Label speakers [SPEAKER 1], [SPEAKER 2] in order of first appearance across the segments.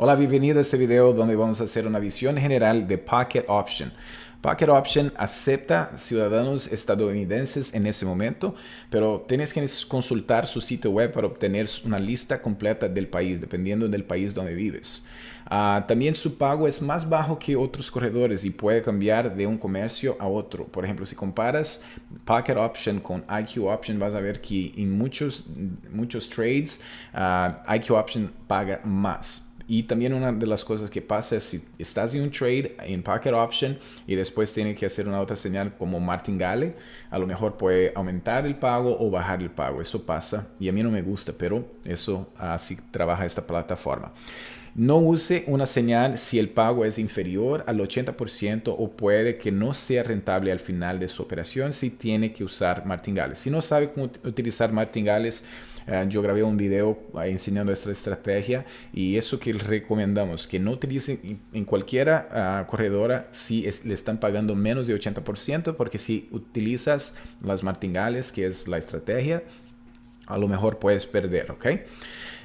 [SPEAKER 1] Hola, bienvenido a este video donde vamos a hacer una visión general de Pocket Option. Pocket Option acepta ciudadanos estadounidenses en ese momento, pero tienes que consultar su sitio web para obtener una lista completa del país, dependiendo del país donde vives. Uh, también su pago es más bajo que otros corredores y puede cambiar de un comercio a otro. Por ejemplo, si comparas Pocket Option con IQ Option, vas a ver que en muchos, muchos trades uh, IQ Option paga más y también una de las cosas que pasa es si estás en un trade en Pocket Option y después tiene que hacer una otra señal como martingale, a lo mejor puede aumentar el pago o bajar el pago. Eso pasa y a mí no me gusta, pero eso así trabaja esta plataforma. No use una señal si el pago es inferior al 80% o puede que no sea rentable al final de su operación si tiene que usar martingales. Si no sabe cómo utilizar martingales, yo grabé un video enseñando esta estrategia y eso que recomendamos, que no utilicen en cualquiera ah, corredora si le están pagando menos de 80%, porque si utilizas las martingales, que es la estrategia, a lo mejor puedes perder, ¿ok?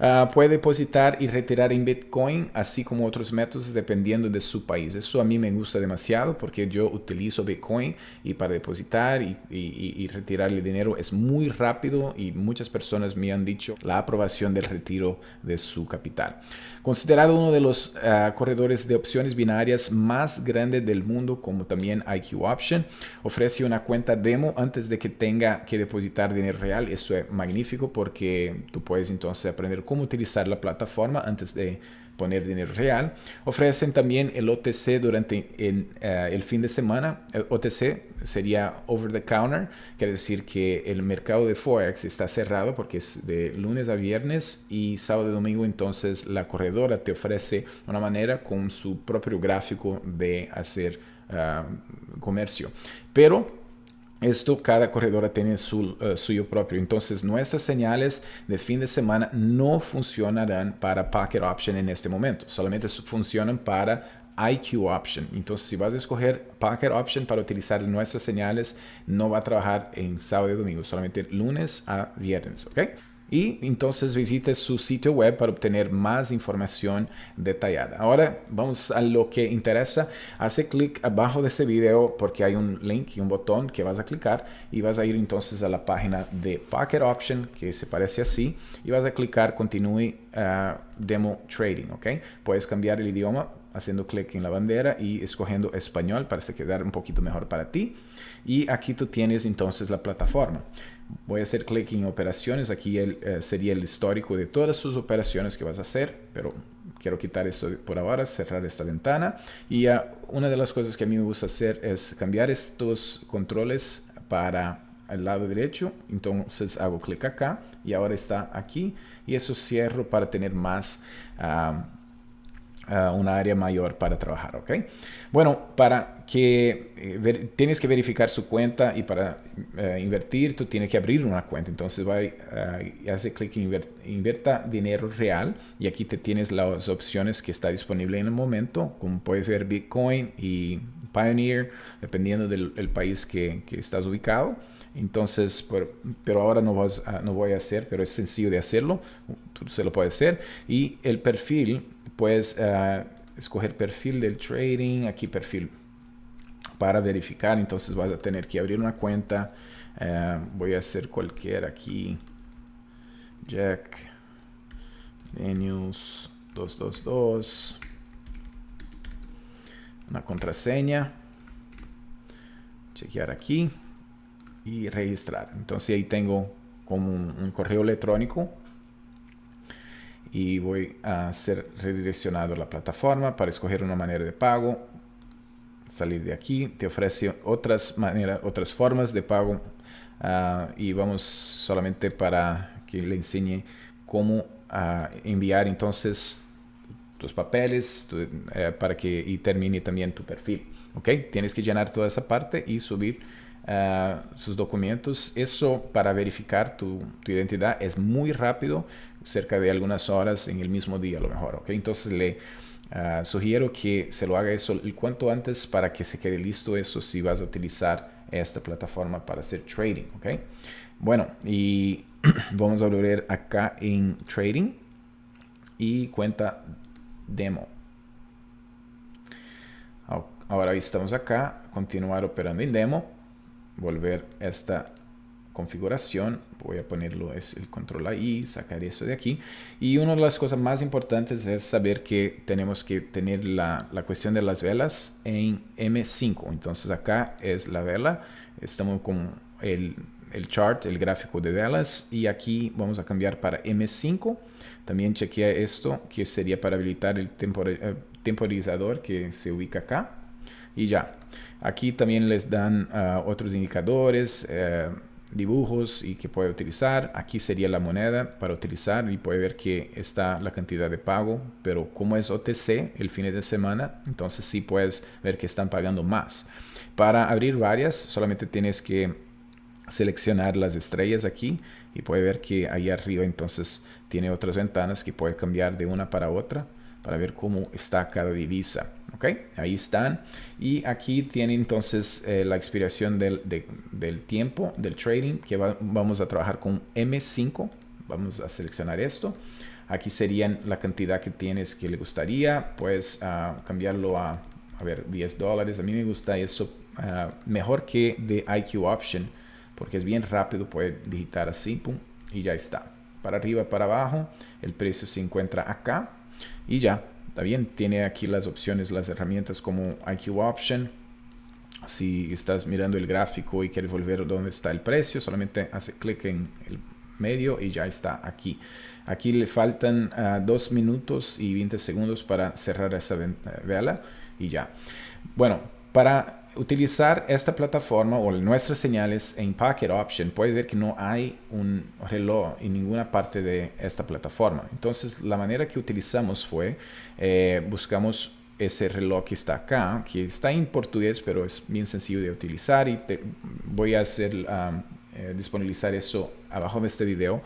[SPEAKER 1] Uh, puede depositar y retirar en Bitcoin, así como otros métodos dependiendo de su país. Eso a mí me gusta demasiado porque yo utilizo Bitcoin y para depositar y, y, y retirar el dinero es muy rápido y muchas personas me han dicho la aprobación del retiro de su capital. Considerado uno de los uh, corredores de opciones binarias más grandes del mundo, como también IQ Option, ofrece una cuenta demo antes de que tenga que depositar dinero real. Eso es magnífico porque tú puedes entonces aprender cómo utilizar la plataforma antes de poner dinero real. Ofrecen también el OTC durante el, uh, el, fin de semana. El OTC sería over the counter, quiere decir que el mercado de Forex está cerrado porque es de lunes a viernes y sábado y domingo entonces la corredora te ofrece una manera con su propio gráfico de hacer uh, comercio. Pero esto cada corredora tiene su uh, suyo propio. Entonces nuestras señales de fin de semana no funcionarán para Pocket Option en este momento. Solamente funcionan para IQ Option. Entonces si vas a escoger Pocket Option para utilizar nuestras señales, no va a trabajar en sábado y domingo, solamente lunes a viernes. ¿ok? Y entonces visite su sitio web para obtener más información detallada. Ahora vamos a lo que interesa. Hace clic abajo de este video porque hay un link y un botón que vas a clicar y vas a ir entonces a la página de Pocket Option que se parece así y vas a clicar continúe uh, demo trading. ¿ok? Puedes cambiar el idioma haciendo clic en la bandera y escogiendo español para que quedar un poquito mejor para ti. Y aquí tú tienes entonces la plataforma. Voy a hacer clic en operaciones. Aquí el, eh, sería el histórico de todas sus operaciones que vas a hacer, pero quiero quitar esto por ahora, cerrar esta ventana. Y uh, una de las cosas que a mí me gusta hacer es cambiar estos controles para el lado derecho. Entonces hago clic acá y ahora está aquí. Y eso cierro para tener más... Uh, uh, una área mayor para trabajar, ¿ok? Bueno, para que eh, tienes que verificar su cuenta y para uh, invertir tú tienes que abrir una cuenta. Entonces va uh, hace clic en inver, dinero real y aquí te tienes las opciones que está disponible en el momento, como puede ser Bitcoin y Pioneer, dependiendo del país que, que estás ubicado. Entonces, pero, ahora no, vas no voy a hacer, pero es sencillo de hacerlo, tú se lo puedes hacer. Y el perfil puedes uh, escoger perfil del trading, aquí perfil para verificar, entonces vas a tener que abrir una cuenta, uh, voy a hacer cualquier aquí, Jack Daniels 222, una contraseña, chequear aquí y registrar, entonces ahí tengo como un, correo electrónico y voy a ser redireccionado a la plataforma para escoger una manera de pago. Salir de aquí, te ofrece otras maneras, otras formas de pago uh, y vamos solamente para que le enseñe cómo uh, enviar entonces tus papeles uh, para que y termine también tu perfil. ¿ok? Tienes que llenar toda esa parte y subir uh, sus documentos. Eso para verificar tu, identidad es muy rápido, cerca de algunas horas en el mismo día a lo mejor. ¿okay? Entonces le uh, sugiero que se lo haga eso el cuanto antes para que se quede listo eso si vas a utilizar esta plataforma para hacer trading. ¿okay? Bueno, y vamos a volver acá en trading y cuenta demo. Ahora estamos acá, continuar operando en demo, volver esta configuración, voy a ponerlo, es el control ahí, sacar eso de aquí. Y una de las cosas más importantes es saber que tenemos que tener la, la cuestión de las velas en M5. Entonces acá es la vela, estamos con el, el chart, el gráfico de velas y aquí vamos a cambiar para M5. También chequea esto que sería para habilitar el eh, temporizador que se ubica acá y ya. Aquí también les dan uh, otros indicadores, uh, dibujos y que puede utilizar. Aquí sería la moneda para utilizar y puede ver que está la cantidad de pago, pero como es OTC el fin de semana, entonces sí puedes ver que están pagando más. Para abrir varias, solamente tienes que seleccionar las estrellas aquí y puede ver que ahí arriba entonces tiene otras ventanas que puede cambiar de una para otra para ver cómo está cada divisa. ¿Ok? Ahí están. Y aquí tiene entonces eh, la expiración del, del, tiempo del trading que vamos a trabajar con M5. Vamos a seleccionar esto. Aquí serían la cantidad que tienes que le gustaría. Puedes uh, cambiarlo a, a ver, 10 dólares. A mí me gusta eso uh, mejor que de IQ Option porque es bien rápido. Puede digitar así, pum, y ya está. Para arriba, para abajo. El precio se encuentra acá y ya, está bien, tiene aquí las opciones, las herramientas como IQ Option. Si estás mirando el gráfico y quieres volver donde está el precio, solamente hace clic en el medio y ya está aquí. Aquí le faltan uh, 2 minutos y 20 segundos para cerrar esta vela y ya. Bueno, para utilizar esta plataforma o nuestras señales en Packet Option, puedes ver que no hay un reloj en ninguna parte de esta plataforma. Entonces, la manera que utilizamos fue, eh, buscamos ese reloj que está acá, que está en portugués, pero es bien sencillo de utilizar y te voy a hacer um, eh, disponibilizar eso abajo de este video,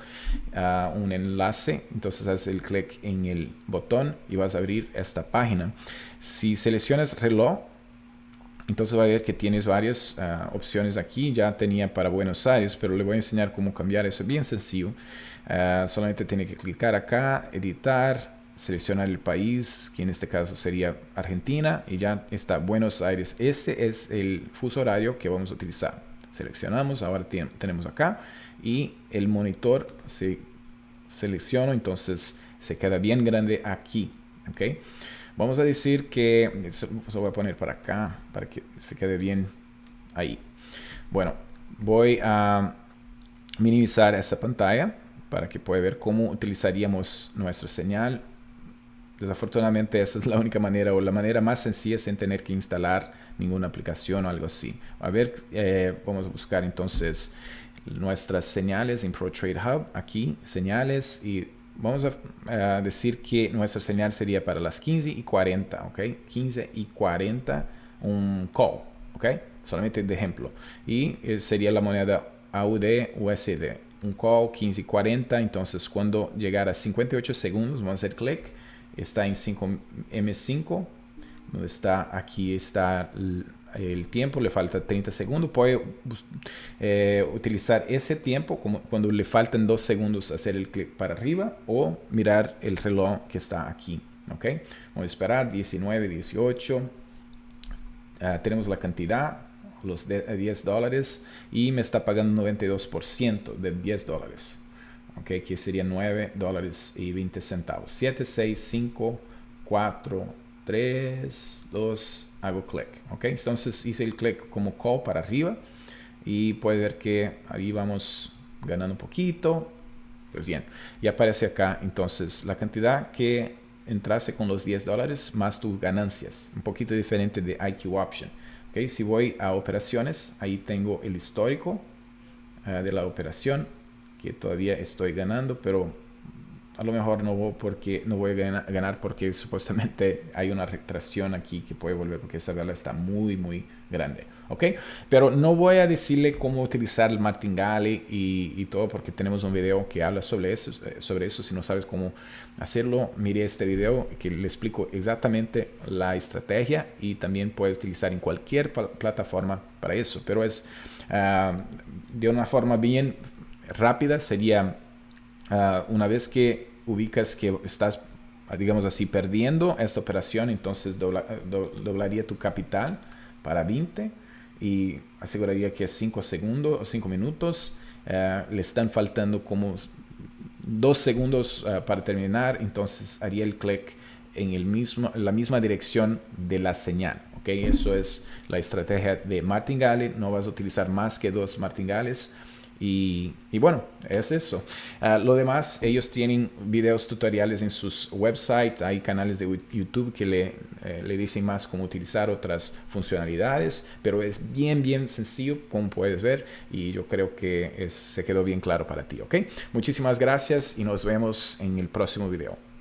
[SPEAKER 1] uh, un enlace. Entonces haces el clic en el botón y vas a abrir esta página. Si seleccionas reloj, entonces va a ver que tienes varias ah, opciones aquí. Ya tenía para Buenos Aires, pero le voy a enseñar cómo cambiar eso. Bien sencillo. Ah, solamente tiene que clicar acá, editar, seleccionar el país, que en este caso sería Argentina, y ya está Buenos Aires. Este es el fuso horario que vamos a utilizar. Seleccionamos, ahora tenemos acá, y el monitor se selecciona, entonces se queda bien grande aquí. ¿okay? Vamos a decir que, eso, lo voy a poner para acá, para que se quede bien ahí. Bueno, voy a minimizar esa pantalla para que pueda ver cómo utilizaríamos nuestra señal. Desafortunadamente esa es la única manera o la manera más sencilla sin tener que instalar ninguna aplicación o algo así. A ver, eh, vamos a buscar entonces nuestras señales en ProTrade Hub. Aquí, señales y vamos a, decir que nuestra señal sería para las 15 y 40, ¿ok? 15 y 40 un call, ¿ok? Solamente de ejemplo. Y eh, sería la moneda AUD USD. Un call 15 y 40, entonces cuando llegara a 58 segundos, vamos a hacer clic, está en 5 M5, donde está, aquí está tiempo, le falta 30 segundos, puede eh, utilizar ese tiempo como cuando le faltan 2 segundos hacer el clic para arriba o mirar el reloj que está aquí. ¿ok? Vamos a esperar 19, 18. Ah, tenemos la cantidad, los 10 dólares y me está pagando 92% de 10 dólares. ¿ok? Que sería 9 dólares y 20 centavos. 7, 6, 5, 4, 3, 2, hago clic, ¿ok? Entonces hice el clic como call para arriba y puede ver que ahí vamos ganando un poquito. Pues bien, y aparece acá entonces la cantidad que entrase con los 10 dólares más tus ganancias, un poquito diferente de IQ Option. ¿ok? Si voy a operaciones, ahí tengo el histórico uh, de la operación que todavía estoy ganando, pero a lo mejor no voy, porque, no voy a ganar, porque supuestamente hay una retracción aquí que puede volver porque esta vela está muy muy grande ok pero no voy a decirle cómo utilizar el martingale y, y todo porque tenemos un video que habla sobre eso eh, sobre eso. Si no sabes cómo hacerlo mire este video que le explico exactamente la estrategia y también puede utilizar en cualquier plataforma para eso. Pero es uh, de una forma bien rápida sería Uh, una vez que ubicas que estás digamos así, perdiendo esta operación, entonces doblaría tu capital para 20 y aseguraría que 5 segundos o 5 minutos. Eh, le están faltando como dos segundos eh, para terminar, entonces haría el clic en el mismo, la misma dirección de la señal. ¿okay? Eso es la estrategia de martingale. No vas a utilizar más que dos martingales. Y, bueno, es eso. Ah, lo demás, ellos tienen videos tutoriales en sus websites, hay canales de YouTube que le, eh, le dicen más cómo utilizar otras funcionalidades, pero es bien, bien sencillo, como puedes ver, y yo creo que se quedó bien claro para ti, ¿ok? Muchísimas gracias y nos vemos en el próximo video.